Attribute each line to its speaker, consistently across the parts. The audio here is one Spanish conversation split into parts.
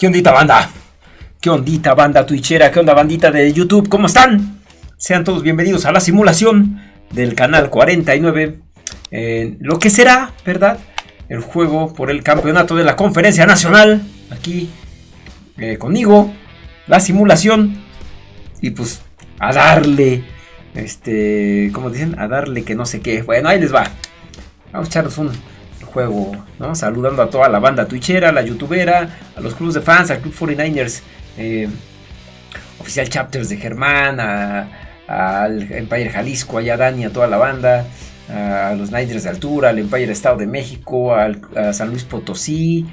Speaker 1: ¿Qué ondita banda? ¿Qué ondita banda twitchera? ¿Qué onda bandita de YouTube? ¿Cómo están? Sean todos bienvenidos a la simulación del canal 49. Eh, lo que será, ¿verdad? El juego por el campeonato de la conferencia nacional. Aquí eh, conmigo. La simulación. Y pues a darle. Este, ¿cómo dicen? A darle que no sé qué. Bueno, ahí les va. Vamos a echarnos un, juego, ¿no? Saludando a toda la banda twitchera, la youtubera, a los clubes de fans, al Club 49ers, eh, Oficial Chapters de Germán, al Empire Jalisco, allá Dani, a toda la banda, a los Niners de altura, al Empire Estado de México, al, a San Luis Potosí,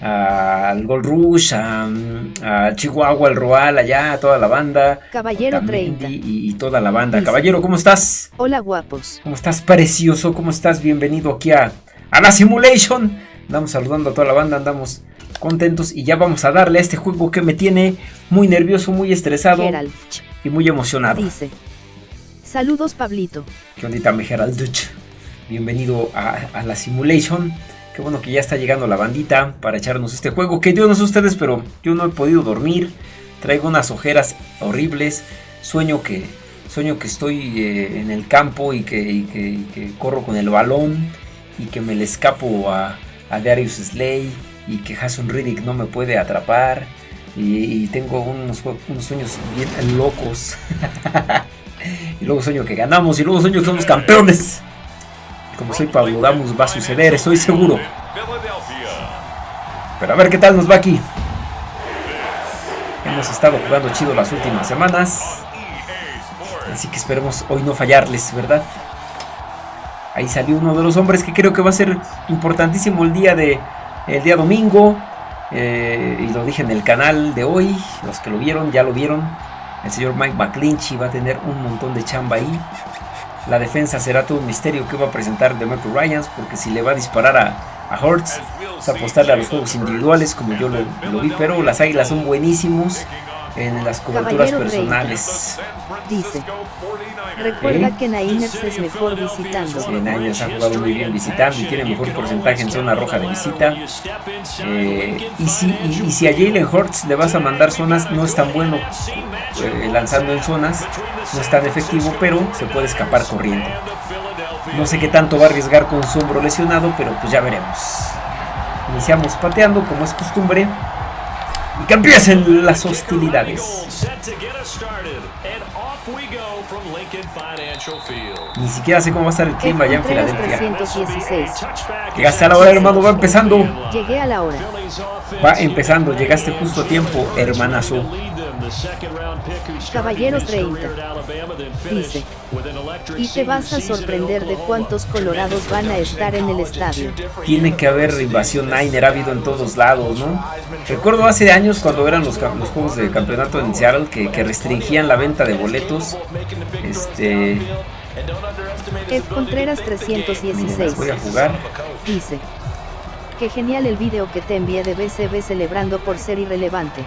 Speaker 1: al Gold Rush, a, Chihuahua, al Roal, allá, a toda la banda.
Speaker 2: Caballero 30.
Speaker 1: Y, toda la banda. Caballero, ¿cómo estás?
Speaker 2: Hola, guapos.
Speaker 1: ¿Cómo estás, precioso? ¿Cómo estás? Bienvenido aquí a a la simulation. Andamos saludando a toda la banda, andamos contentos y ya vamos a darle a este juego que me tiene muy nervioso, muy estresado y muy emocionado.
Speaker 2: Dice, saludos Pablito.
Speaker 1: ¿Qué ondita mi Gerald? Bienvenido a, la simulation. Qué bueno que ya está llegando la bandita para echarnos este juego. Que yo no sé ustedes, pero yo no he podido dormir. Traigo unas ojeras horribles. Sueño que, sueño que estoy eh, en el campo y que corro con el balón y que me le escapo a, Darius Slay y que Jason Riddick no me puede atrapar. Y, tengo unos, sueños bien locos. Y luego sueño que ganamos y luego sueño que somos campeones. Como soy Pablo Damus va a suceder, estoy seguro. Pero a ver qué tal nos va aquí. Hemos estado jugando chido las últimas semanas. Así que esperemos hoy no fallarles, ¿verdad? Ahí salió uno de los hombres que creo que va a ser importantísimo el día de el día domingo. Eh, y lo dije en el canal de hoy. Los que lo vieron ya lo vieron. El señor Mike McClinchy va a tener un montón de chamba ahí. La defensa será todo un misterio que va a presentar de Michael Ryans. Porque si le va a disparar a, a Hurts, a apostarle a los juegos individuales como yo lo, lo vi. Pero las águilas son buenísimos en las coberturas personales.
Speaker 2: Dice, recuerda que Niners es mejor visitando.
Speaker 1: Sí, Niners ha jugado muy bien visitando y tiene mejor porcentaje en zona roja de visita. Eh, y, si, y, si a Jalen Hurts le vas a mandar zonas, no es tan bueno eh, lanzando en zonas, no es tan efectivo, pero se puede escapar corriendo. No sé qué tanto va a arriesgar con su hombro lesionado, pero pues ya veremos. Iniciamos pateando como es costumbre y que empiecen las hostilidades. Ni siquiera sé cómo va a estar el clima allá en Filadelfia. Llegaste a la hora, hermano, va empezando.
Speaker 2: Llegué a la hora.
Speaker 1: Va empezando, llegaste justo a tiempo, hermanazo.
Speaker 2: Caballero 30. Dice. Y te vas a sorprender de cuántos colorados van a estar en el estadio.
Speaker 1: Tiene que haber invasión Niner, ha habido en todos lados, ¿no? Recuerdo hace años cuando eran los, los juegos de campeonato en Seattle que, que restringían la venta de boletos. Este...
Speaker 2: Es Contreras 316.
Speaker 1: voy a jugar.
Speaker 2: Dice. Qué genial el video que te envié de BCB celebrando por ser irrelevante.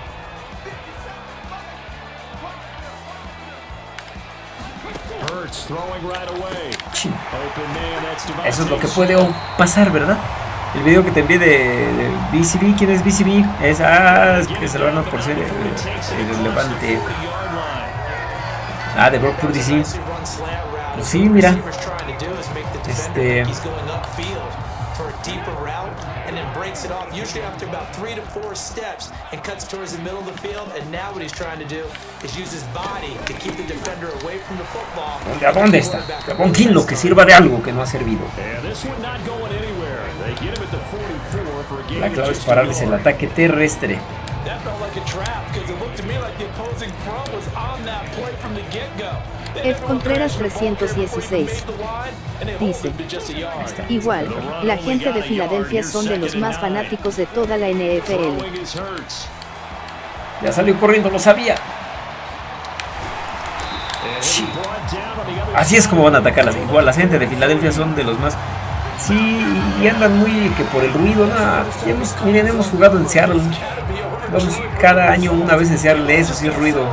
Speaker 1: Eso es lo que puede pasar, ¿verdad? El video que te envié de, BCB, ¿quién es BCB? Es, ah, que se lo van a por ser irrelevante. Ah, de Brock Purdy, sí. Pues sí, mira. Este deeper route and then breaks it off, usually after about three to four steps and cuts towards the middle of the field. And now what he's trying to do is use his body to keep the defender away from the football. ¿A dónde está? Kinlo que sirva de algo que no ha servido. La clave es pararles el ataque terrestre.
Speaker 2: Ed Contreras 316 dice, igual, la gente de Filadelfia son de los más fanáticos de toda la NFL.
Speaker 1: Ya salió corriendo, lo sabía. Así es como van a atacar las igual la gente de Filadelfia son de los más Sí, y andan muy que por el ruido, nada. miren, hemos jugado en Seattle. Vamos cada año una vez en Seattle, eso sí es ruido.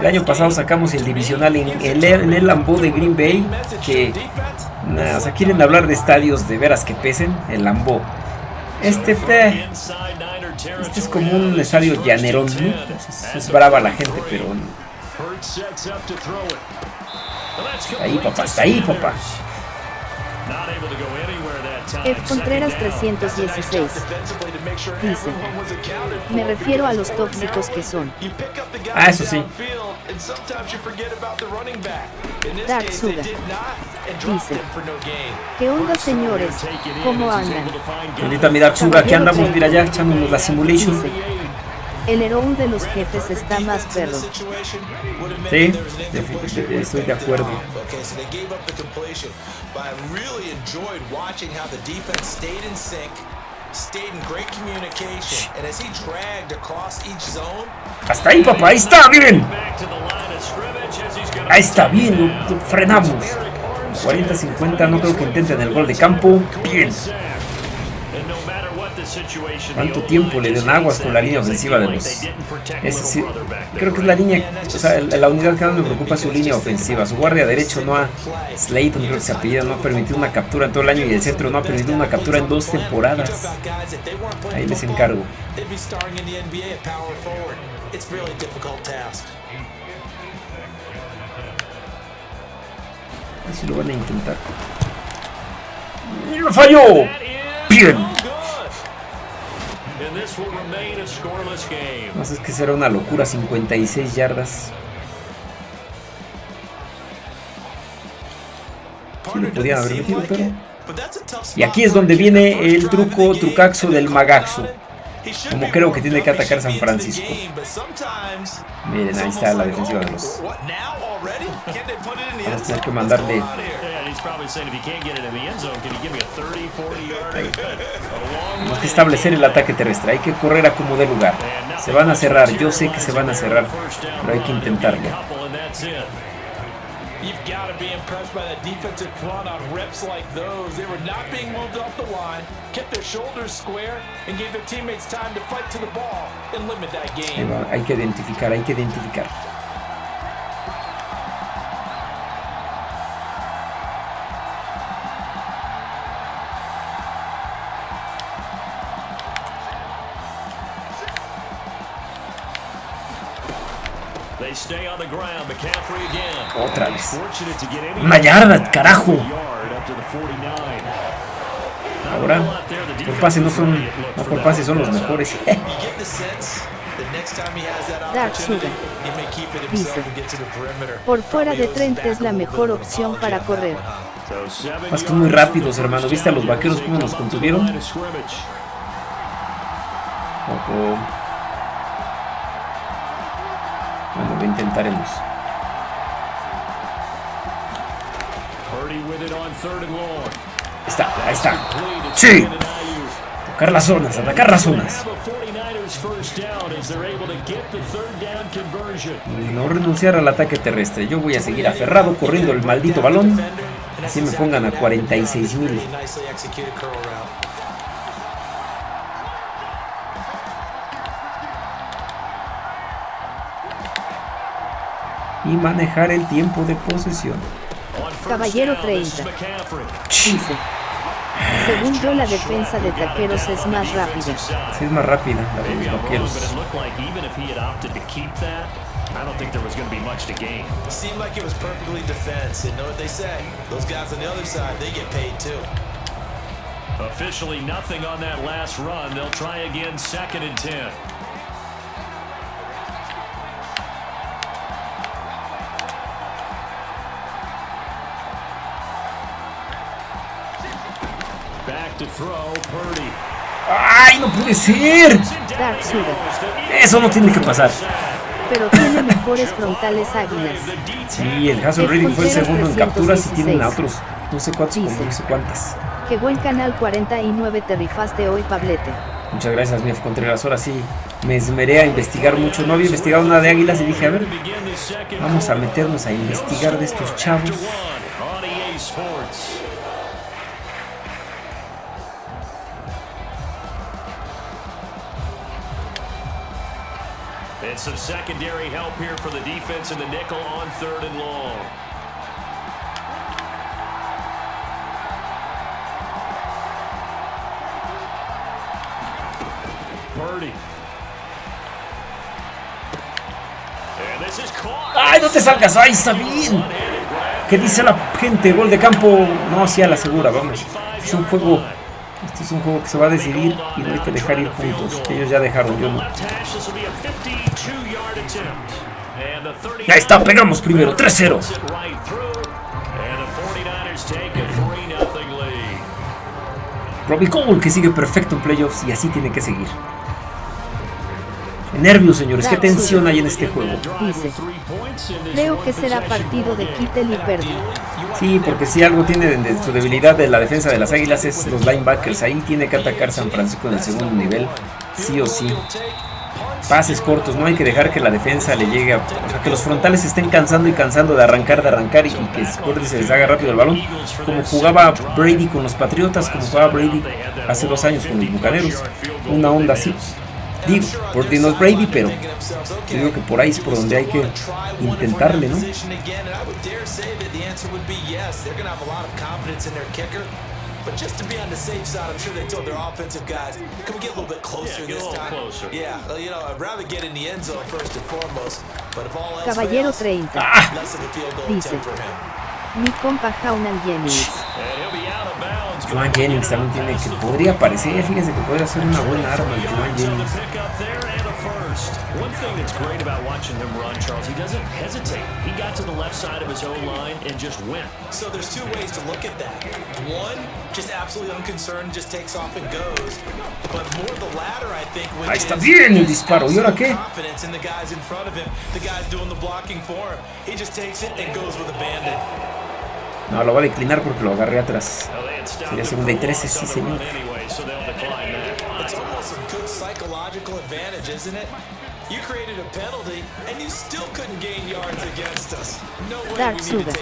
Speaker 1: El año pasado sacamos el divisional en el, en de Green Bay, que o sea, quieren hablar de estadios de veras que pesen, el Lambeau. Este, Este es como un estadio llanerón, ¿no? Es, brava la gente, pero... Ahí, papá, está ahí, papá.
Speaker 2: F. Contreras 316. Dice, me refiero a los tóxicos que son.
Speaker 1: Ah, eso sí.
Speaker 2: Dark Suga. Dice, ¿qué onda señores? ¿Cómo andan?
Speaker 1: Ahorita mi Dark Suga, aquí andamos, mira ya, echándonos la simulation.
Speaker 2: Dice, el héroe de los jefes está más perro.
Speaker 1: Sí, estoy de acuerdo. Hasta ahí, papá, ahí está, miren. Ahí está, bien, frenamos. 40-50, no creo que intenten el gol de campo. Bien. ¿Cuánto tiempo le dan aguas con la línea ofensiva de los... Creo que es la línea, o sea, la unidad que más me preocupa es su línea ofensiva. Su guardia derecho no ha, Slayton creo que se apellida, no ha permitido una captura en todo el año y el centro no ha permitido una captura en dos temporadas. Ahí les encargo.
Speaker 3: enough, They'd be starting in the NBA at power forward. It's a really difficult task.
Speaker 1: Así lo van a intentar. ¡Y ¡Lo falló! Bien. No sé, es que será una locura, 56 yardas. Sí lo podían haber metido, pero... Y aquí es donde viene el truco, trucaxo del magaxo. Como creo que tiene que atacar San Francisco. Miren, ahí está la defensiva de los... Vamos a tener que mandarle... Tenemos que establecer el ataque terrestre. Hay que correr a como de lugar. Se van a cerrar. Yo sé que se van a cerrar. Pero hay que intentarlo.
Speaker 3: You've got to be impressed by that defensive front on reps like those. They were not being moved off the line, kept their shoulders square, and gave their teammates time to fight to the ball and limit that
Speaker 1: Ahí
Speaker 3: game.
Speaker 1: va, Hay que identificar, hay que identificar. Otra vez. Una yarda, carajo. Ahora, por pase no son, no por pase son los mejores.
Speaker 3: You get the sense that next time he has that
Speaker 2: Dark
Speaker 3: opportunity,
Speaker 2: Sugar.
Speaker 3: he may keep it himself
Speaker 2: Dice.
Speaker 3: and get to the perimeter.
Speaker 2: Por fuera de 30 es la mejor opción para correr.
Speaker 1: Más que muy rápidos, hermano. ¿Viste a los vaqueros cómo nos contuvieron? Lo intentaremos. Ahí está, ahí está. Sí. Atacar las zonas, atacar las zonas. No renunciar al ataque terrestre. Yo voy a seguir aferrado corriendo el maldito balón. Así me pongan a 46 mil. Y manejar el tiempo de posesión.
Speaker 2: Caballero 30. Dice, según yo la defensa de taqueros es más rápida.
Speaker 1: Sí, es más rápida la de los vaqueros.
Speaker 3: Seemed like it was perfectly defense, and know what they say. Those guys on the other side, they get paid too.
Speaker 4: Officially nothing on that last run. They'll try again second and 10.
Speaker 1: ¡Ay, no puede ser! Eso no tiene que pasar.
Speaker 2: Pero tiene mejores frontales águilas.
Speaker 1: Sí, el Hazel Reading fue el segundo en capturas y tienen a otros no sé cuántos, no sé cuántas.
Speaker 2: Qué buen canal 49 te rifaste hoy, Pablete.
Speaker 1: Muchas gracias, Mief Contreras. Ahora sí, me esmeré a investigar mucho. No había investigado nada de águilas y dije, a ver, vamos a meternos a investigar de estos chavos.
Speaker 4: Some secondary help here for the defense in the nickel on third and long.
Speaker 1: ¡Ay, no te salgas! ¡Ay, está bien! ¿Qué dice la gente? Gol de campo. No, sí, a la segura, vamos. Es un juego. Este es un juego que se va a decidir y no hay que dejar ir puntos. Ellos ya dejaron, yo no. Ya está, pegamos primero, 3-0. Robbie Cole que sigue perfecto en playoffs y así tiene que seguir. Nervios, señores, qué tensión hay en este juego.
Speaker 2: Dice, creo que será partido de Kittel y Perdi.
Speaker 1: Sí, porque si algo tiene de su debilidad de la defensa de las Águilas es los linebackers. Ahí tiene que atacar San Francisco en el segundo nivel, sí o sí. Pases cortos, no hay que dejar que la defensa le llegue a... O sea, que los frontales estén cansando y cansando de arrancar, de arrancar y, que se les haga rápido el balón. Como jugaba Brady con los Patriotas, como jugaba Brady hace dos años con los Bucaneros. Una onda así. Digo, por Dinos Brady, pero digo que por ahí es por donde hay que intentarle, ¿no? But just to be on the safe side, I'm sure they told their offensive guys, can we get a little bit closer yeah, this time? Closer. Yeah, well, you know, I'd rather get in the end zone first and foremost. But if all else
Speaker 2: Caballero 30. Ah. Dice, mi compa Jaunan Jennings.
Speaker 1: Joan Jennings también tiene que podría parecer, fíjense que puede ser una buena arma el Joan Jennings. One thing that's great about watching him run, Charles, he doesn't hesitate. He got to the left side of his own line and just went.
Speaker 3: So there's two ways to look at that. One, just absolutely unconcerned, just takes off and goes. But more the latter, I think,
Speaker 1: Ahí está bien el disparo. ¿Y ahora qué?
Speaker 3: Confidence in the guys in front of him. The guys doing the blocking for him. He just takes it and goes with a bandit.
Speaker 1: No, lo va a declinar porque lo agarré atrás. Sería segunda y 13, sí, señor.
Speaker 2: Dark Sugar.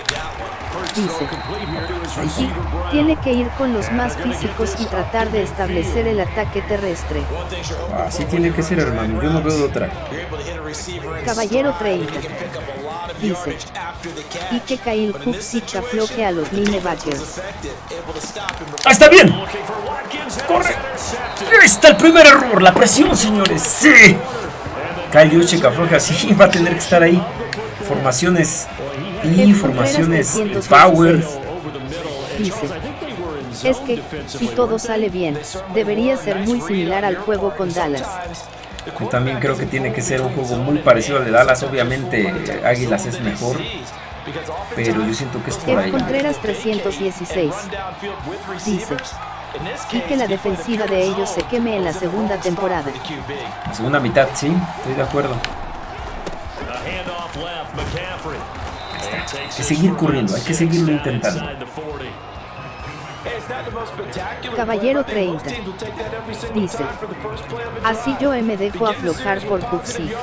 Speaker 2: Dice, tiene que ir con los más físicos y tratar de establecer el ataque terrestre.
Speaker 1: Así tiene que ser, hermano. Yo no veo de otra.
Speaker 2: Caballero 30. Dice, y que Kyle afloje a los linebackers.
Speaker 1: ¡Ah, está bien! ¡Corre! Ahí está el primer error, la presión, señores. ¡Sí! Kyle Juszczyk afloja, sí, va a tener que estar ahí. Formaciones y formaciones power.
Speaker 2: Dice, es que, si todo sale bien, debería ser muy similar al juego con Dallas.
Speaker 1: También creo que tiene que ser un juego muy parecido al de Dallas. Obviamente, Águilas es mejor. Pero yo siento que es por ahí.
Speaker 2: Contreras 316. Dice, y que la defensiva de ellos se queme en la segunda temporada.
Speaker 1: La segunda mitad, sí, estoy de acuerdo. Hay que seguir corriendo, hay que seguirlo intentando.
Speaker 2: Caballero 30. Dice. Así yo me dejo aflojar por Cuxi.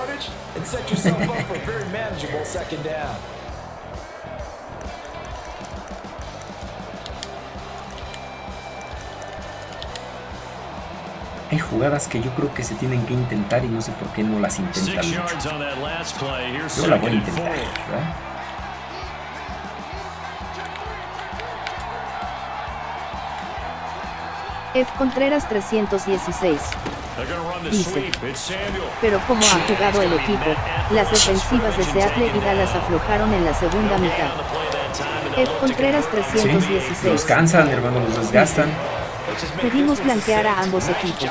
Speaker 1: hay jugadas que yo creo que se tienen que intentar y no sé por qué no las intentan mucho. Yo la voy a intentar, ¿verdad?
Speaker 2: F. Contreras 316. Dice, pero como ha jugado el equipo, las defensivas de Seattle y Dallas aflojaron en la segunda mitad. F. Contreras 316.
Speaker 1: Sí, los cansan, hermano, los desgastan.
Speaker 2: Pedimos blanquear a ambos equipos.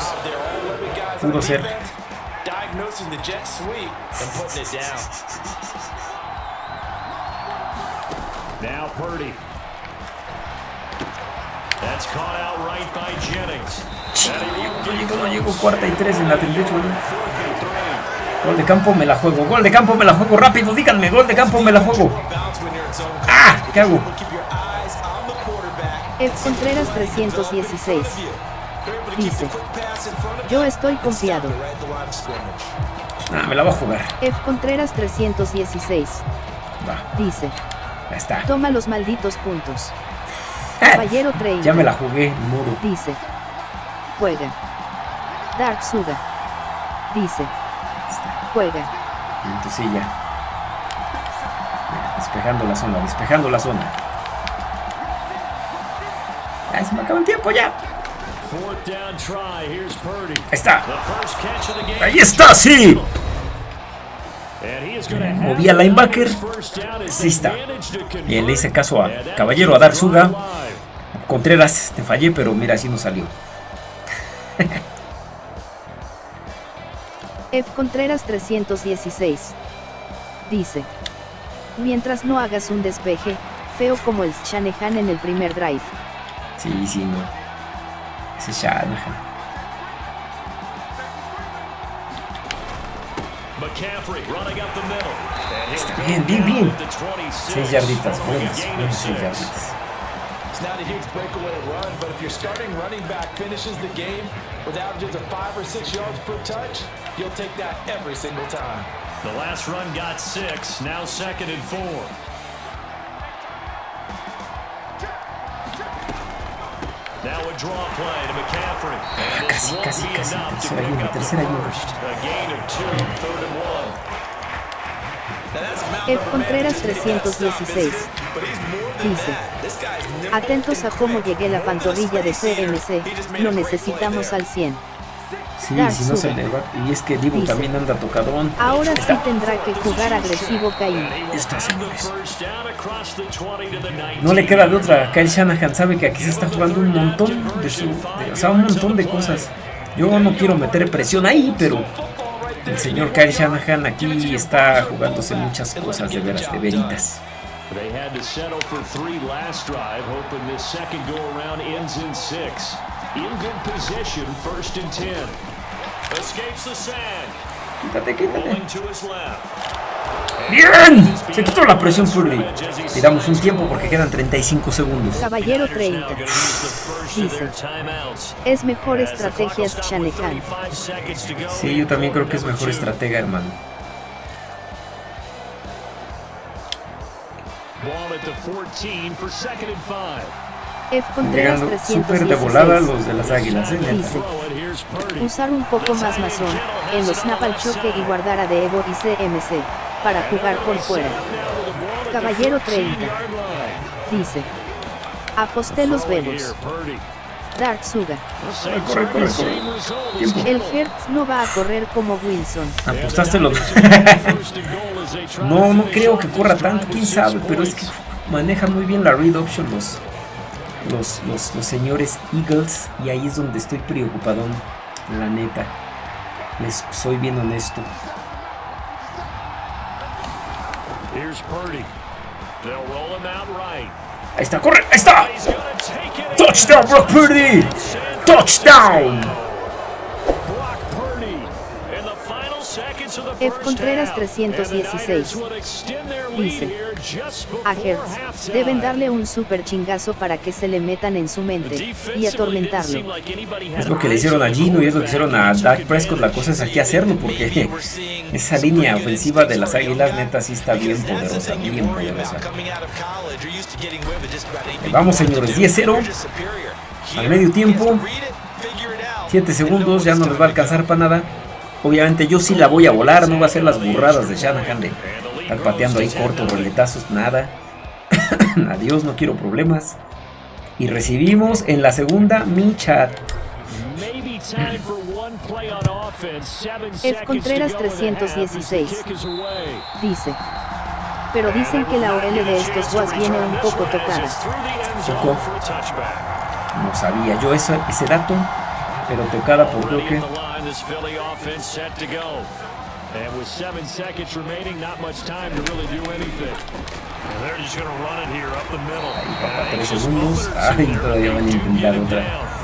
Speaker 1: Pudo ser.
Speaker 4: Now Purdy. That's caught out right by Jennings.
Speaker 1: No llego, no llego, cuarta y tres en la 38. Gol de campo, me la juego. Gol de campo, me la juego rápido. Díganme, gol de campo, me la juego. ¡Ah! ¿Qué hago?
Speaker 2: F. Contreras 316. Dice. Yo estoy confiado.
Speaker 1: Ah, me la va a jugar.
Speaker 2: F. Contreras 316.
Speaker 1: Va.
Speaker 2: Dice.
Speaker 1: Ya está.
Speaker 2: Toma los malditos puntos. Caballero 30.
Speaker 1: Ya me la jugué, muro.
Speaker 2: Dice. Juega. Dark Suga. Dice. Juega.
Speaker 1: Entonces ya. Despejando la zona, despejando la zona. Ay, se me acaba el tiempo ya. Ahí está. Ahí está, sí. Movía linebacker. Sí está. Bien, le hice caso a Caballero, a Darzuga. Contreras, te fallé, pero mira, así no salió.
Speaker 2: F. Contreras 316. Dice. Mientras no hagas un despeje, feo como el Shanahan en el primer drive.
Speaker 1: Sí, sí, no. Ese Shanahan. Está bien, bien, bien. Seis yarditas, buenas, buenas seis yarditas.
Speaker 3: It's not a huge breakaway run, but if your starting running back finishes the game with averages of five or six yards per touch, you'll take that every single time.
Speaker 4: The last run got six, now second and four. Now a draw play to McCaffrey. And this
Speaker 1: Casi,
Speaker 4: won't
Speaker 1: casi,
Speaker 4: be
Speaker 1: casi.
Speaker 4: enough to
Speaker 1: Tercera
Speaker 4: pick up the
Speaker 1: tercera ayuda.
Speaker 4: first. A gain of two, third and one.
Speaker 3: Now that's a mountain
Speaker 2: F.
Speaker 3: of a man
Speaker 2: Contreras
Speaker 3: to just make that stop,
Speaker 2: 316.
Speaker 3: Isn't it? But he's more than
Speaker 2: Dice.
Speaker 3: that. This guy's nimble.
Speaker 2: Atentos a cómo llegué la pantorrilla de CMC, lo necesitamos al 100.
Speaker 1: Sí,
Speaker 2: Dar
Speaker 1: si no se le va. Y es que Divo
Speaker 2: Dice.
Speaker 1: también anda tocadón.
Speaker 2: Ahora sí tendrá que jugar agresivo Caín.
Speaker 1: Está, señores.
Speaker 4: First down across the 20 to the 19.
Speaker 1: No le queda de otra. Kyle Shanahan sabe que aquí se está jugando un montón de su. de- o sea, un montón de cosas. Yo no quiero meter presión ahí, pero el señor Kyle Shanahan aquí está jugándose muchas cosas de veras, de veritas.
Speaker 4: They had to settle for three last drive, hoping this second go around ends in six. In good position, first and 10. Escapes the sand.
Speaker 1: Quítate, quítate. ¡Bien! Se quitó la presión Purdy. Tiramos un tiempo porque quedan 35 segundos.
Speaker 2: Caballero
Speaker 4: Now
Speaker 2: 30.
Speaker 4: gonna use the first of
Speaker 2: Dice. Es mejor estrategia Shanahan.
Speaker 4: 35 seconds to go.
Speaker 1: Sí, yo también creo que es mejor estratega, hermano.
Speaker 2: F. Contreras
Speaker 1: de volada
Speaker 2: 316.
Speaker 1: los de las águilas, ¿eh?
Speaker 2: Usar un poco más mazón, en los snap al choque y guardar a Devo y CMC, para jugar por fuera. Caballero 30. Dice. Aposté los vemos. Dark Suga.
Speaker 1: Corre, corre, corre.
Speaker 2: El Hertz no va a correr como Wilson.
Speaker 1: Apostaste los. no, no creo que corra tanto, quién sabe, pero es que manejan muy bien la read option los, los, los, los señores Eagles y ahí es donde estoy preocupadón, la neta. Les soy bien honesto. Ahí está, corre, ahí está. Touchdown, Brock Purdy. Touchdown.
Speaker 2: F. Contreras
Speaker 4: half.
Speaker 2: 316.
Speaker 4: And the Niners would extend their lead
Speaker 2: Dice. A Hertz, deben darle un super chingazo para que se le metan en su mente y atormentarlo.
Speaker 1: Es lo que le hicieron a Gino y es lo que hicieron a Dak Prescott. La cosa es aquí hacerlo porque esa línea ofensiva de las águilas neta sí está bien poderosa, bien poderosa. Vamos señores, 10-0 al medio tiempo. 7 segundos, ya no les va a alcanzar para nada. Obviamente yo sí la voy a volar, no va a ser las burradas de Shanahan de estar pateando ahí cortos, roletazos, nada. Adiós, no quiero problemas. Y recibimos en la segunda mi chat.
Speaker 4: To
Speaker 2: Contreras
Speaker 4: go in the half as the
Speaker 2: 316.
Speaker 4: kick is away.
Speaker 2: Dice. Pero dicen que la OL de estos Guas viene un poco tocada.
Speaker 1: Tocó. No sabía yo eso, ese dato, pero tocada por creo que...
Speaker 4: And with seven seconds remaining, not much time to really do anything. And they're just going to run it here up the middle.
Speaker 1: Ahí papá, tres segundos. Ay, todavía van a intentar otra.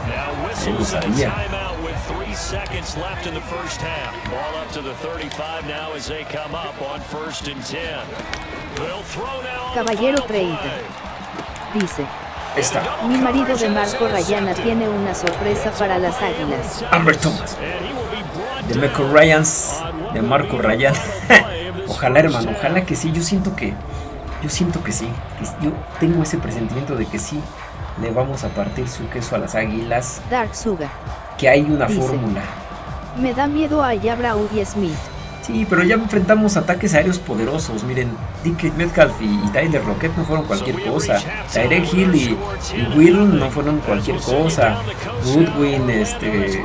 Speaker 4: Now
Speaker 1: Ahí
Speaker 4: whistles a timeout with three seconds left in the first half. Ball up to the 35 now as they come up on first and 10. They'll throw now
Speaker 2: Caballero 30. Dice.
Speaker 1: Está,
Speaker 2: Mi marido de Marco Rayana tiene una sorpresa para las águilas.
Speaker 1: Amber Thomas. De Michael Ryans, de Marco
Speaker 4: this
Speaker 1: Ojalá hermano, ojalá que sí, yo siento que... Yo siento que sí, yo tengo ese presentimiento de que sí le vamos a partir su queso a las águilas,
Speaker 2: Dark Suga.
Speaker 1: que hay una
Speaker 2: Dice.
Speaker 1: fórmula.
Speaker 2: Me da miedo a Yabra Smith.
Speaker 1: Sí, pero ya enfrentamos ataques aéreos poderosos. Miren, Dick Metcalf y, Tyler Rocket no fueron cualquier cosa. Tyrek Hill y, Will no fueron cualquier cosa. Goodwin, este.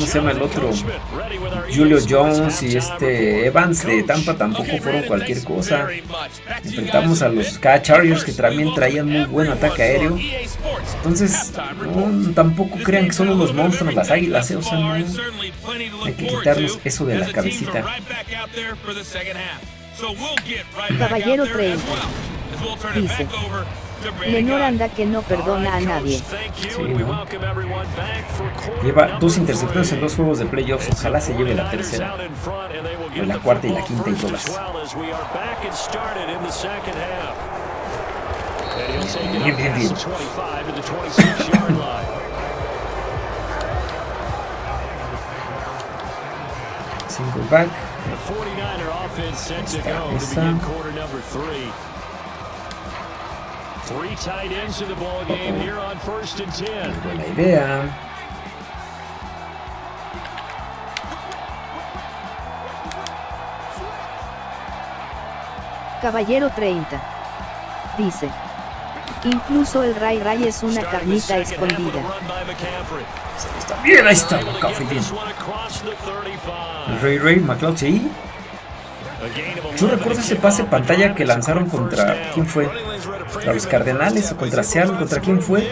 Speaker 1: ¿Cómo se llama el otro? Julio Jones y este Evans de Tampa tampoco fueron cualquier cosa. Enfrentamos a los K Chargers que también traían muy buen ataque aéreo. Entonces, tampoco crean que son unos monstruos las águilas, ¿eh? o sea, no, hay que quitarnos eso de la cabecita.
Speaker 2: Caballero 30 dice Lenor anda que no perdona a nadie.
Speaker 1: Sí, ¿no? Lleva dos intercepciones en dos juegos de playoffs. Ojalá se lleve la tercera. O la cuarta y la quinta y todas. Bien, bien, bien. Single back. Esta, esa. Buena idea.
Speaker 2: Caballero 30. Dice. Incluso el Ray Ray es una carnita escondida.
Speaker 1: Está bien, ahí está, McCaffrey bien. El Ray Ray, McLeod, sí. Yo recuerdo ese pase pantalla que lanzaron contra... ¿Quién fue? ¿Contra los Cardenales o contra Seattle? ¿Contra quién fue?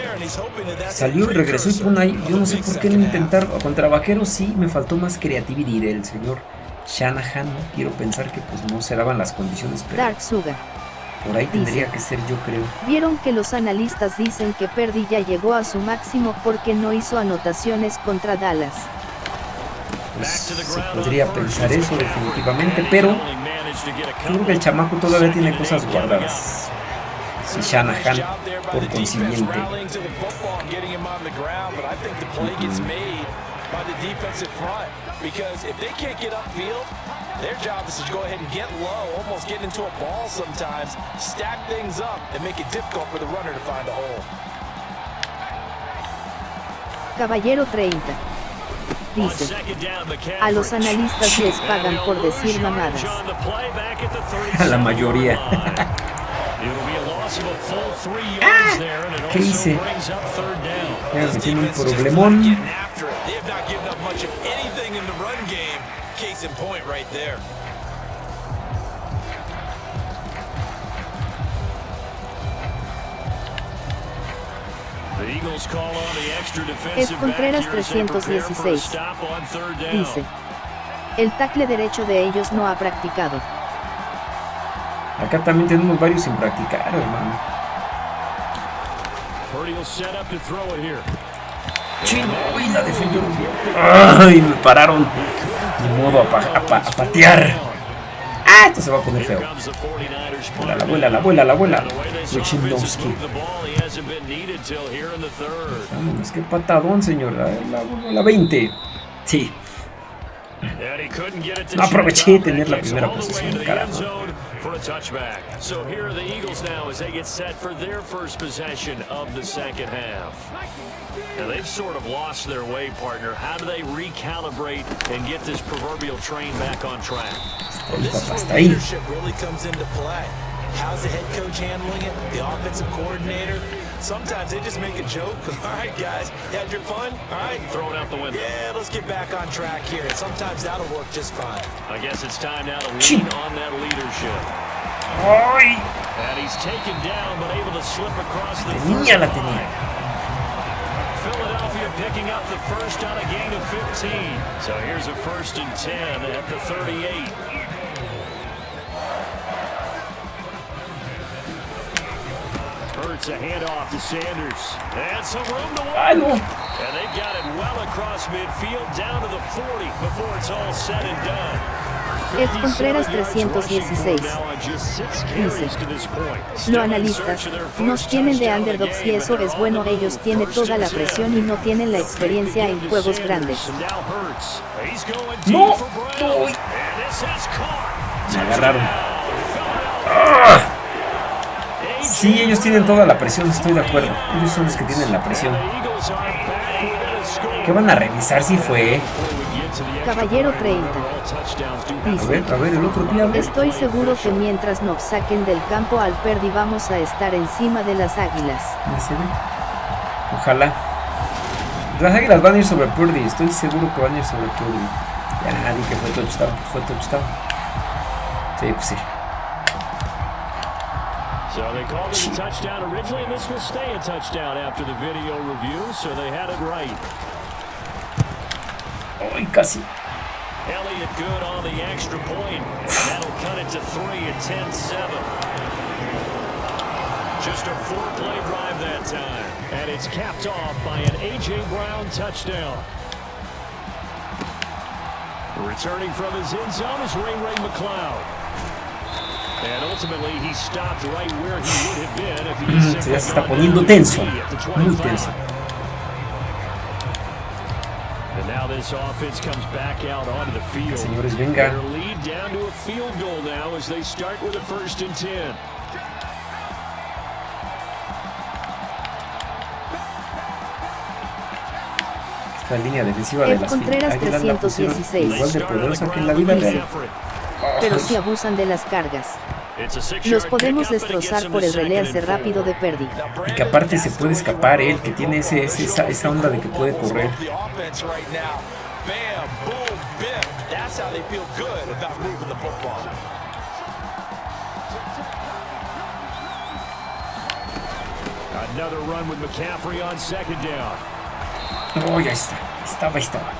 Speaker 1: Salió y regresó y pone ahí. Yo no sé por qué no intentar. Contra Vaqueros sí, me faltó más creatividad del señor Shanahan. Quiero pensar que pues no se daban las condiciones. Pero
Speaker 2: Dark Suga.
Speaker 1: Por ahí tendría que ser yo creo.
Speaker 2: Vieron que los analistas dicen que Perdi ya llegó a su máximo porque no hizo anotaciones contra Dallas.
Speaker 1: Pues, se podría pensar eso definitivamente, pero creo que el chamaco todavía tiene cosas guardadas. Si Shanahan, por consiguiente. their job is to go ahead and get low, almost get into a ball sometimes, stack things up, and make it difficult for the runner to find a hole.
Speaker 2: Caballero 30. Dice, a los analistas les pagan por decir mamadas.
Speaker 1: A la mayoría. ah, ¿Qué hice? Ya me tiene un problemón.
Speaker 2: Es Contreras 316. Dice. El tackle derecho de ellos no ha practicado.
Speaker 1: Acá también tenemos varios sin practicar, hermano. Chino, uy, la defendió Ay, me pararon. Ni modo a, patear. Ah, esto se va a poner feo. La, la abuela, la abuela, la abuela. Wichinowski. Vámonos, qué patadón, señor. La, la, la 20. Sí. No aproveché de tener la primera posición, carajo. For a touchback. So here are the Eagles now as they get set for their first possession of the second half. Now they've sort of lost their way, partner. How do they recalibrate and get this proverbial train back on track?
Speaker 3: Well, this is where leadership really comes into play. How's the head coach handling it? The offensive coordinator? Sometimes they just make a joke. All right, guys, you had your fun? All right,
Speaker 4: throw it out the window.
Speaker 3: Yeah, let's get back on track here. Sometimes that'll work just fine.
Speaker 4: I guess it's time now to lean on that leadership. And he's taken down, but able to slip across the
Speaker 1: tenía, la tenía.
Speaker 4: Philadelphia picking up the first on a gain of 15. So here's a first and 10 at the 38. Hurts a handoff to Sanders. And some room to work. And they got it well across midfield down to the 40 before it's all said and done.
Speaker 2: Es Contreras 316. Dice, lo analistas, nos tienen de underdogs y eso es bueno, ellos tienen toda la presión y no tienen la experiencia en juegos grandes.
Speaker 1: No, no. Me agarraron. ¡Ah! Sí, ellos tienen toda la presión, estoy de acuerdo. Ellos son los que tienen la presión. ¿Qué van a revisar si fue?
Speaker 2: Caballero 30.
Speaker 1: Dice, a ver, el otro día.
Speaker 2: Estoy seguro que mientras nos saquen del campo al Perdi vamos a estar encima de las águilas.
Speaker 1: Ojalá. Las águilas van a ir sobre Purdy, estoy seguro que van a ir sobre Purdy. Ya dije que fue touchdown, fue touchdown. Sí, pues sí.
Speaker 4: So they called it a touchdown originally, and this will stay a touchdown after the video review, so they had it right.
Speaker 1: Ay, casi.
Speaker 4: Elliott good on the extra point. That'll cut it to three at 10-7. Just a four-play drive that time. And it's capped off by an A.J. Brown touchdown. Returning from his end zone is Ray Ray McLeod. And ultimately he stopped right where he would have been if he
Speaker 1: se ya se está poniendo tenso, muy tenso.
Speaker 4: And now this offense comes back out onto the field.
Speaker 1: Señores, venga.
Speaker 4: Their lead down to a field goal now as they start with a first and 10.
Speaker 1: Esta línea defensiva de las
Speaker 2: Contreras 316.
Speaker 1: igual de poderosa que en la vida real.
Speaker 2: Pero si abusan de las cargas. Los podemos destrozar por el release rápido de Perdi.
Speaker 1: Y que aparte se puede escapar él, que tiene ese, esa, esa onda de que puede correr.
Speaker 4: Another run with McCaffrey on second down.
Speaker 1: Oh, ya está. Estaba, estaba.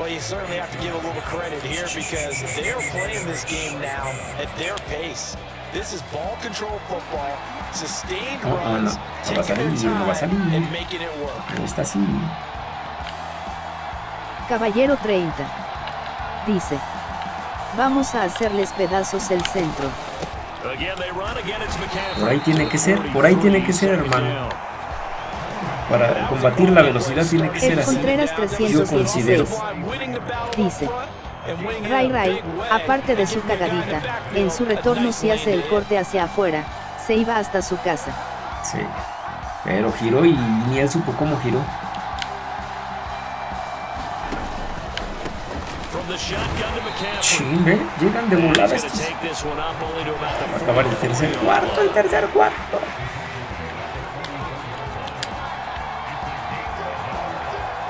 Speaker 3: Well, you certainly have to give a little credit here because they're playing this game now at their pace. This is ball control football, sustained
Speaker 1: no,
Speaker 3: runs,
Speaker 1: no, no. taking their time
Speaker 3: no va a salir. and making it work.
Speaker 1: No está así.
Speaker 2: Caballero 30. Dice. Vamos a hacerles pedazos el centro.
Speaker 1: Por ahí tiene que ser, por ahí tiene que ser, hermano. Para combatir la velocidad tiene que ser así.
Speaker 2: Contreras 316. Dice. Ray Ray, aparte de su cagadita, en su retorno si hace el corte hacia afuera, se iba hasta su casa.
Speaker 1: Sí. Pero giró y ni él supo cómo giró. Chingue, llegan de volada estos. Va a acabar el tercer cuarto, el tercer cuarto.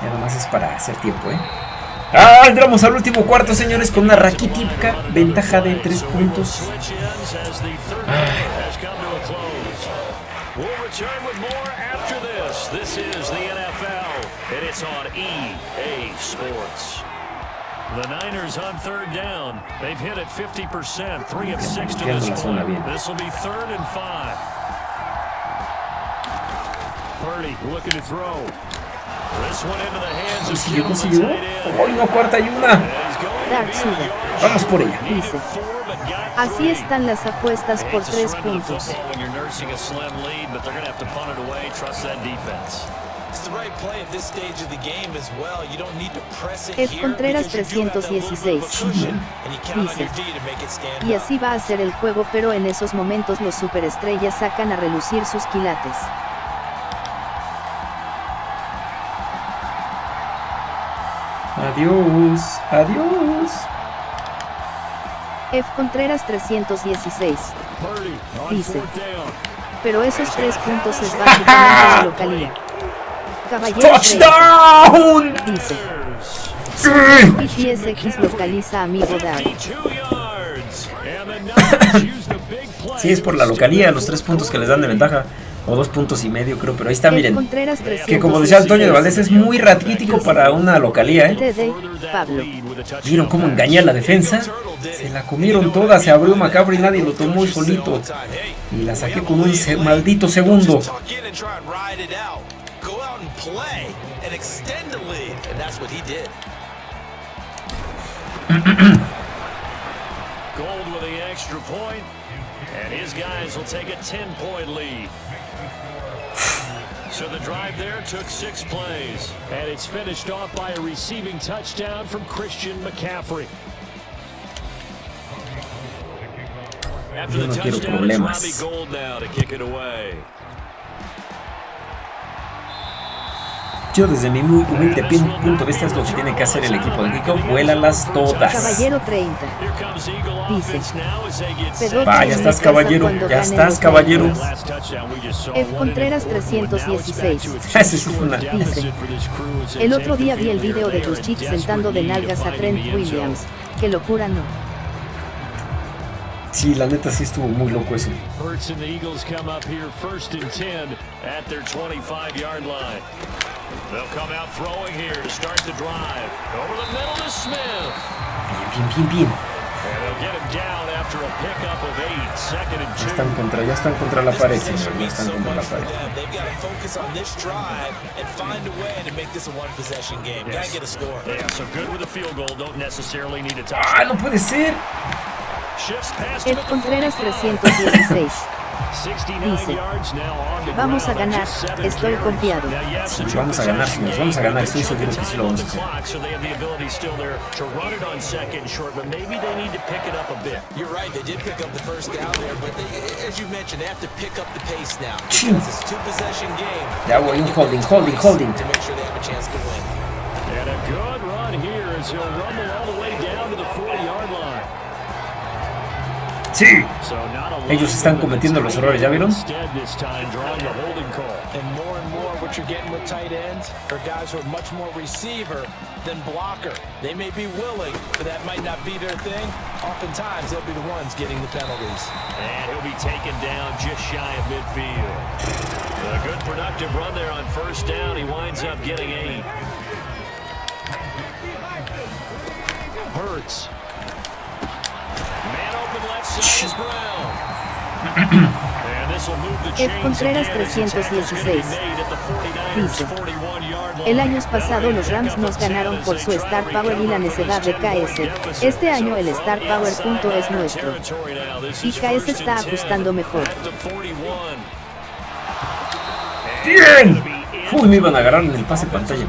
Speaker 1: Ya nomás es para hacer tiempo, ¿eh? Ah, entramos al último cuarto, señores, con una raquítica ventaja de 3 puntos.
Speaker 4: The Niners on third down. They've hit it 50%, 3 of 6 to this point. This will be third and 5. Purdy looking to throw.
Speaker 1: Consiguió, consiguió. ¡Hoy no, cuarta y una! Vamos por ella.
Speaker 2: Dice. Así están las apuestas por tres puntos. Es Contreras 316. Dice. Y así va a ser el juego, pero en esos momentos los superestrellas sacan a relucir sus quilates.
Speaker 1: Adiós, adiós.
Speaker 2: F. Contreras 316. Dice. Pero esos tres puntos es básicamente la localía. Caballero
Speaker 1: ¡Touchdown!
Speaker 2: Dice. Y TSX localiza amigo Dark.
Speaker 1: sí, es por la localía, los tres puntos que les dan de ventaja o dos puntos y medio creo, pero ahí está, miren. Que como decía Antonio de Valdés, es muy raquítico para una localía, ¿eh? ¿Vieron cómo engañé a la defensa? Se la comieron toda, se abrió macabro y nadie lo tomó solito. Y la saqué con un maldito segundo.
Speaker 4: Gold with the extra point, and his guys will take a 10-point lead. So the drive there took six plays, and it's finished off by a receiving touchdown from Christian McCaffrey. After the touchdown, it's Robbie Gold now to kick it away. Yo desde mi muy humilde punto de vista es lo que tiene que hacer el equipo de Kiko, vuélalas todas.
Speaker 2: Caballero 30. Dice.
Speaker 4: Va, ya estás caballero, ya estás caballero.
Speaker 2: F. Contreras 316. Dice. El otro día vi el video de tus chicos sentando de nalgas a Trent Williams. Qué locura no.
Speaker 4: Sí, la neta sí estuvo muy loco eso. They'll come out throwing here to start the drive. Over the middle to Smith. Bien, bien, bien, bien. And they'll get him down after a pickup of eight. Second and two. Ya están contra, ya están contra la pared, señor. Ya están contra la pared. They've got to focus on this drive and find a way to make this a one-possession game. Yes. Gotta get a score. Yeah, so good with a field goal. Don't necessarily need a touchdown. Ah, no puede ser.
Speaker 2: Contreras 316. Dice, vamos a ganar, estoy confiado.
Speaker 4: Sí, vamos a ganar, señores, vamos a ganar, estoy seguro que sí lo vamos a hacer. Ya voy, holding, holding, holding. And a good run here as he'll rumble all the way down to the 40-yard line. Sí. Ellos están cometiendo los errores, ¿ya vieron? you're getting with tight ends are guys who are much more receiver than blocker. They may be willing, but that might not be their thing. Oftentimes, they'll be the ones getting the penalties. And he'll be taken down just shy of midfield. A good productive run there on first down. He winds up getting eight. Hurts
Speaker 2: Ed Contreras 316 dice, el año pasado los Rams nos ganaron por su Star Power y la necedad de KS, este año el Star Power punto es nuestro, y KS está ajustando mejor.
Speaker 4: ¡Bien! Uy, me iban a agarrar en el pase pantalla.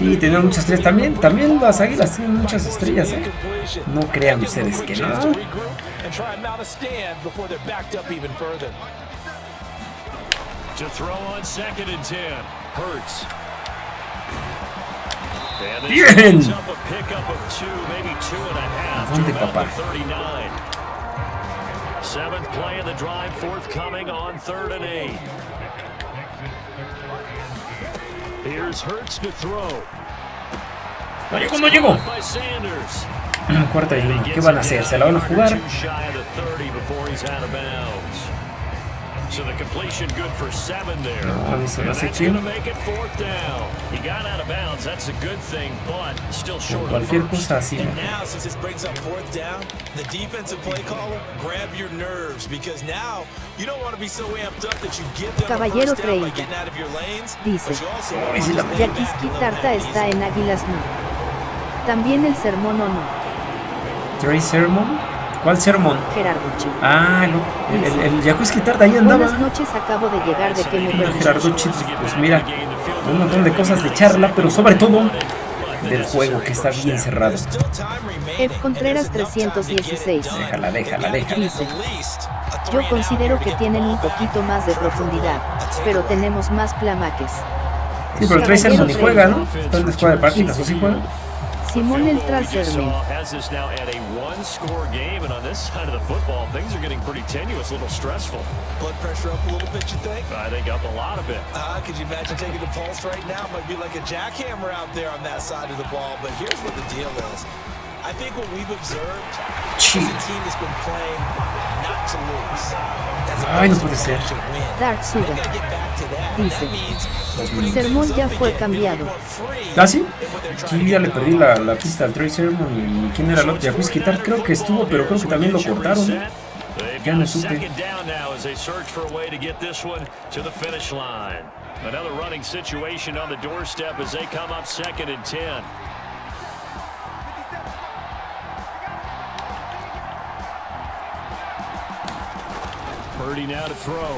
Speaker 4: Sí, tenían muchas estrellas. También, también las águilas tienen muchas estrellas, ¿eh? No crean ustedes que no. Bien. ¿Dónde, papá? Seventh play of the drive forthcoming on third and eight. No llegó, no llegó. Cuarta y uno. ¿Qué van a hacer? ¿Se la van a jugar? So the completion good for seven there. No, that's going to make it fourth down. He got out of bounds. That's a good thing, but still short. And now, since this brings up fourth down, the defensive play caller, grab your nerves because now you don't want to be so amped up that you give them
Speaker 2: Caballero 30. Dice, Yaquiski Tarta está en Águilas no. También el sermón o no.
Speaker 4: Trey Sermon? ¿Cuál sermón?
Speaker 2: Gerardo
Speaker 4: Chip. Ah, no. El, el, el Tarda ahí andaba.
Speaker 2: Buenas noches, acabo de llegar de que me
Speaker 4: Gerardo Chip, pues mira, un montón de cosas de charla, pero sobre todo del juego que está bien cerrado.
Speaker 2: Ed Contreras 316.
Speaker 4: Déjala, déjala, déjala.
Speaker 2: Dice, yo considero que tienen un poquito más de profundidad, pero tenemos más plamaques.
Speaker 4: Sí, pero Tracer no ni juega, ¿no? Entonces juega de partidas, ¿o sí juega?
Speaker 2: Simone, el trasero.
Speaker 3: has this now at a one score game and on this side of the football things are getting pretty tenuous a little stressful. Blood pressure up a little bit you think? I think up a lot of it. Ah, could you imagine taking the pulse right now? Might be like a jackhammer out there on that side of the ball but here's what the deal is. I think what we've observed is a team that's been playing not to lose.
Speaker 4: Ay, no puede ser.
Speaker 2: Dark Sugar dice, Sermón ya fue cambiado.
Speaker 4: ¿Ah, sí? Sí, ya le perdí la, la pista al Trey Sermon y quién era el otro. Quitar, creo que estuvo, pero creo que también lo cortaron. Ya no supe. Another running situation on the doorstep as they come up second and 10. Purdy now to throw.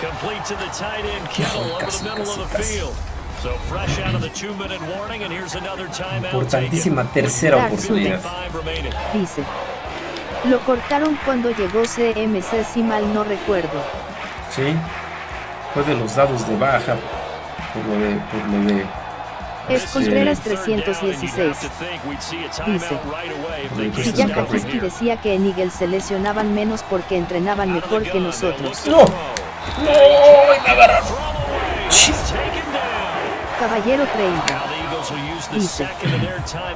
Speaker 4: Complete to the tight end, Kittle over the middle of the field. So fresh out of the two-minute warning, and here's another timeout. Importantísima tercera oportunidad.
Speaker 2: Dice. Lo cortaron cuando llegó CMC, si mal no recuerdo.
Speaker 4: Sí. Fue de los dados de baja.
Speaker 1: por lo de, por lo de
Speaker 2: es Contreras 316. Dice, si ya Kajiski decía que en Eagle se lesionaban menos porque entrenaban mejor que nosotros.
Speaker 1: ¡No! ¡No! ¡Me agarraron!
Speaker 2: Caballero 30. Dice,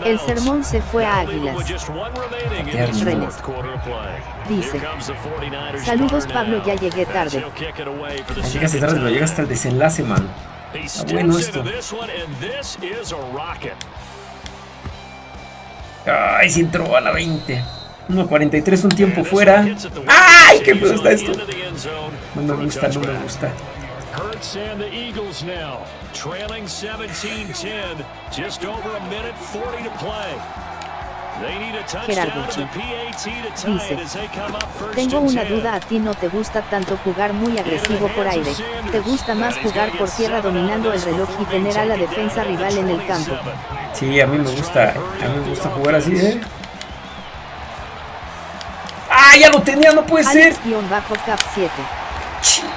Speaker 2: el sermón se fue a Águilas. Renes. Dice, saludos Pablo, ya llegué tarde.
Speaker 1: Llegaste tarde, pero llegaste al desenlace, man. Está bueno esto. Ay, se entró a la 20. 1.43, un tiempo fuera. ¡Ay, qué feo está esto! No me gusta, no me gusta. Hurts and the Eagles now, trailing 17-10, just over a minute 40 to play.
Speaker 2: Gerardo dice, tengo una duda, a ti no te gusta tanto jugar muy agresivo por aire, te gusta más jugar por tierra dominando el reloj y tener a la defensa rival en el campo.
Speaker 1: Sí, a mí me gusta, a mí me gusta jugar así, ¿eh? ¡Ah, ya lo tenía, no puede ser!
Speaker 2: bajo cap 7.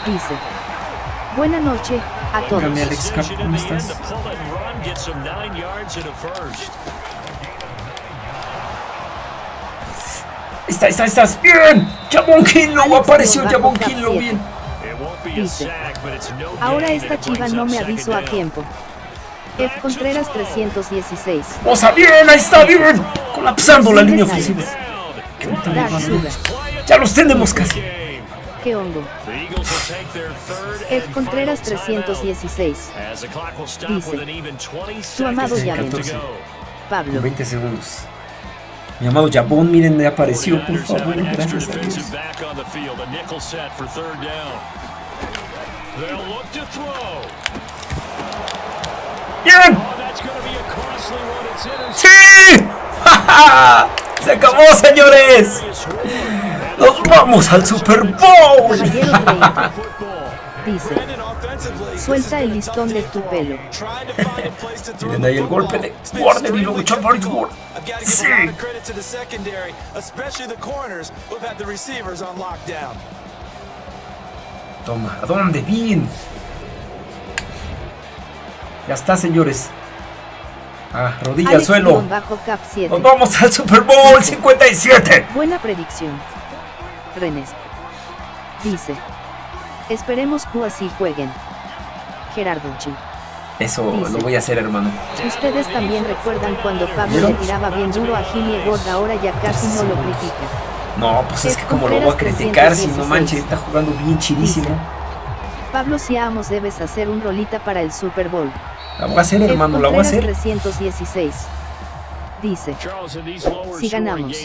Speaker 2: Dice, buena noche a todos.
Speaker 1: Alex Cap, ¿cómo estás? Está, está, estás bien. Jabón Kinlo apareció. Jabón Kinlo bien.
Speaker 2: Dice, ahora esta chiva no me avisó a tiempo. F. Contreras 316.
Speaker 1: O sea, bien, ahí está, bien. Colapsando la línea ofensiva. Ya los tenemos casi.
Speaker 2: ¿Qué hongo? F. Contreras 316. Dice, su amado llave. Pablo.
Speaker 1: 20 segundos. Mi amado Jabón, miren, me apareció, por favor, gracias a Dios. ¡Bien! ¡Sí! ¡Se acabó, señores! ¡Nos vamos al Super Bowl!
Speaker 2: Dice, suelta el listón de tu pelo.
Speaker 1: Miren ahí el golpe de Warner y luego Ward. Sí. Toma, ¿a dónde? Bien. Ya está, señores. Ah, rodilla al suelo. Nos vamos al Super Bowl 57.
Speaker 2: Buena predicción. Renes. Dice. Esperemos que así jueguen. Gerardo Chi.
Speaker 1: Eso lo voy a hacer, hermano.
Speaker 2: Ustedes también recuerdan cuando Pablo le tiraba bien duro a Jimmy Gord, ahora ya casi no lo critica.
Speaker 1: No, pues es, que como lo voy a criticar si no manches, está jugando bien chidísimo.
Speaker 2: Pablo Siamos debes hacer un rolita para el Super Bowl.
Speaker 1: La voy a hacer, hermano, la voy a hacer.
Speaker 2: 316 dice, si ganamos.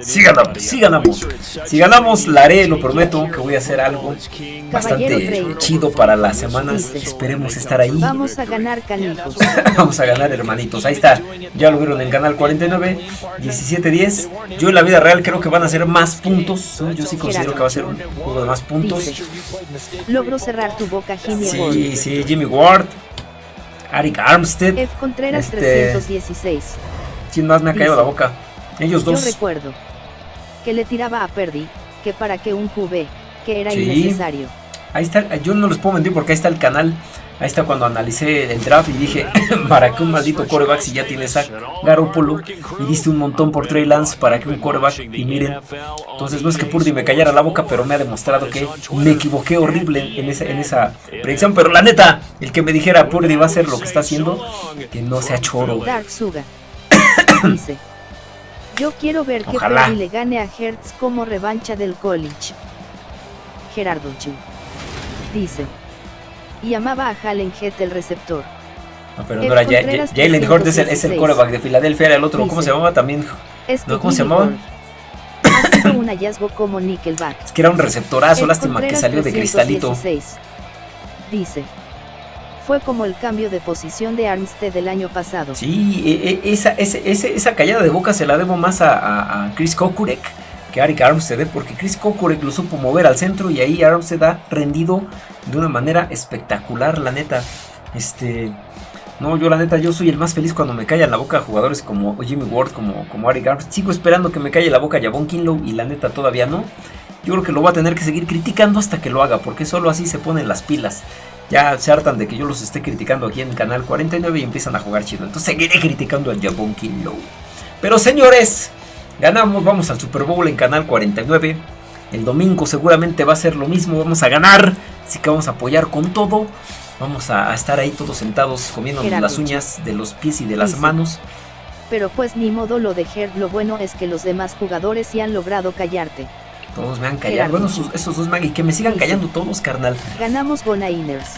Speaker 1: Si ganamos, si ganamos. Si ganamos, la haré, lo prometo, que voy a hacer algo bastante chido para las semanas. Esperemos estar ahí.
Speaker 2: Vamos a ganar, canijos.
Speaker 1: Vamos a ganar, hermanitos. Ahí está. Ya lo vieron en el canal 49, 17-10. Yo en la vida real creo que van a ser más puntos. Yo sí considero que va a ser un juego de más puntos.
Speaker 2: Logro cerrar tu boca, Jimmy
Speaker 1: Ward. Sí, sí, Jimmy Ward. Arik Armstead.
Speaker 2: F. Contreras 316.
Speaker 1: ¿Quién más me ha caído la boca? Ellos dos.
Speaker 2: Yo recuerdo que le tiraba a Perdi, que para que un QB, que era innecesario.
Speaker 1: Ahí está, yo no les puedo mentir porque ahí está el canal. Ahí está cuando analicé el draft y dije, para que un maldito coreback si ya tienes a Garoppolo y diste un montón por Trey Lance para que un coreback y miren. Entonces no es que Purdy me callara la boca, pero me ha demostrado que me equivoqué horrible en esa, en esa predicción. Pero la neta, el que me dijera Purdy va a hacer lo que está haciendo, que no sea choro.
Speaker 2: Dice. Yo quiero ver que Perry le gane a Hertz como revancha del college. Gerardo Chu. Dice. Y amaba a Halen Head el receptor.
Speaker 1: No, pero no era Jalen Hurts es el, es el coreback de Filadelfia, era el otro. ¿Cómo se llamaba también? ¿No? ¿Cómo se llamaba?
Speaker 2: Ha sido un hallazgo como Nickelback.
Speaker 1: Es que era un receptorazo, lástima que salió de cristalito.
Speaker 2: Dice fue como el cambio de posición de Armstead del año pasado.
Speaker 1: Sí, e, e, esa, esa callada de boca se la debo más a, Chris Kokurek que Arik Armstead, ¿eh? porque Chris Kokurek lo supo mover al centro y ahí Armstead ha rendido de una manera espectacular, la neta. Este, no, yo la neta, yo soy el más feliz cuando me callan la boca jugadores como Jimmy Ward, como, como Arik Armstead. Sigo esperando que me calle la boca Javon Kinlow y la neta todavía no. Yo creo que lo va a tener que seguir criticando hasta que lo haga, porque solo así se ponen las pilas. Ya se hartan de que yo los esté criticando aquí en el canal 49 y empiezan a jugar chido. Entonces seguiré criticando a Jabon Low. Pero señores, ganamos, vamos al Super Bowl en canal 49. El domingo seguramente va a ser lo mismo, vamos a ganar. Así que vamos a apoyar con todo. Vamos a, estar ahí todos sentados comiendo las uñas de los pies y de las manos.
Speaker 2: Pero pues ni modo lo de Herb, lo bueno es que los demás jugadores sí han logrado callarte.
Speaker 1: Todos me han callado. Bueno, esos, dos Maggie, que me sigan callando todos, carnal.
Speaker 2: Ganamos Gonainers.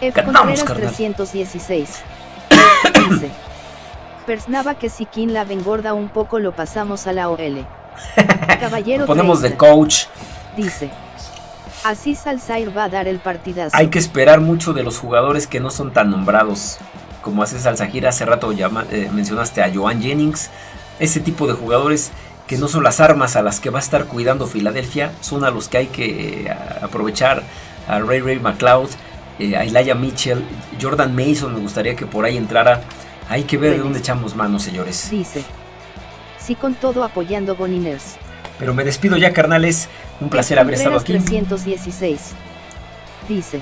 Speaker 2: F. Ganamos, 316. Dice. Persnaba que si King la engorda un poco lo pasamos a la OL.
Speaker 1: Caballero ponemos de coach.
Speaker 2: Dice. Así Salzair va a dar el partidazo.
Speaker 1: Hay que esperar mucho de los jugadores que no son tan nombrados. Como hace Salzahir, hace rato eh, mencionaste a Joan Jennings. Ese tipo de jugadores que no son las armas a las que va a estar cuidando Filadelfia, son a los que hay que eh, aprovechar. A Ray Ray McLeod, eh, a Elijah Mitchell, Jordan Mason, me gustaría que por ahí entrara. Hay que ver de dónde echamos manos, señores.
Speaker 2: Dice. Sí, con todo apoyando Boniners.
Speaker 1: Pero me despido ya, carnales. Un placer haber estado aquí.
Speaker 2: 316. Dice.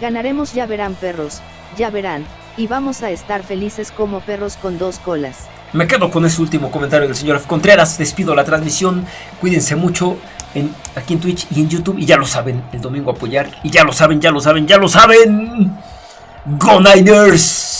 Speaker 2: Ganaremos, ya verán perros, ya verán, y vamos a estar felices como perros con dos colas.
Speaker 1: Me quedo con ese último comentario del señor Contreras. Despido la transmisión. Cuídense mucho en, aquí en Twitch y en YouTube. Y ya lo saben, el domingo apoyar. Y ya lo saben, ya lo saben, ya lo saben. Go Niners.